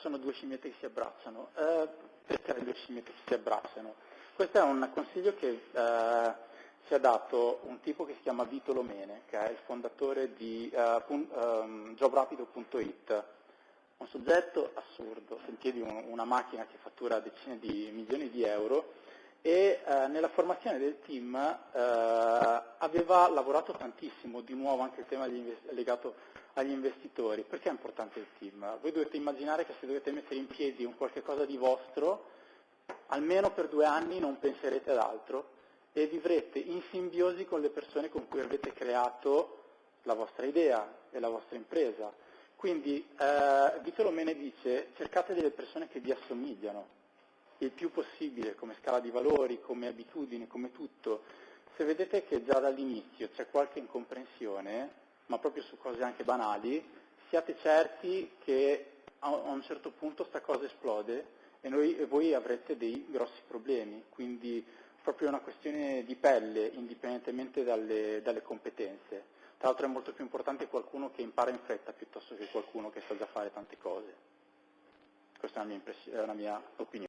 sono due scimmiette che si abbracciano. Eh, perché le due scimmiette che si abbracciano? Questo è un consiglio che eh, ci ha dato un tipo che si chiama Vito Lomene, che è il fondatore di uh, um, jobrapido.it. Un soggetto assurdo, sentieri una macchina che fattura decine di milioni di euro e eh, nella formazione del team eh, aveva lavorato tantissimo, di nuovo anche il tema legato agli investitori. Perché è importante il team? Voi dovete immaginare che se dovete mettere in piedi un qualche cosa di vostro, almeno per due anni non penserete ad altro e vivrete in simbiosi con le persone con cui avete creato la vostra idea e la vostra impresa. Quindi eh, Vito Lomene dice cercate delle persone che vi assomigliano il più possibile come scala di valori, come abitudini, come tutto. Se vedete che già dall'inizio c'è qualche incomprensione, ma proprio su cose anche banali, siate certi che a un certo punto sta cosa esplode e, noi, e voi avrete dei grossi problemi. Quindi proprio una questione di pelle, indipendentemente dalle, dalle competenze. Tra l'altro è molto più importante qualcuno che impara in fretta piuttosto che qualcuno che sa già fare tante cose. Questa è la mia, è la mia opinione.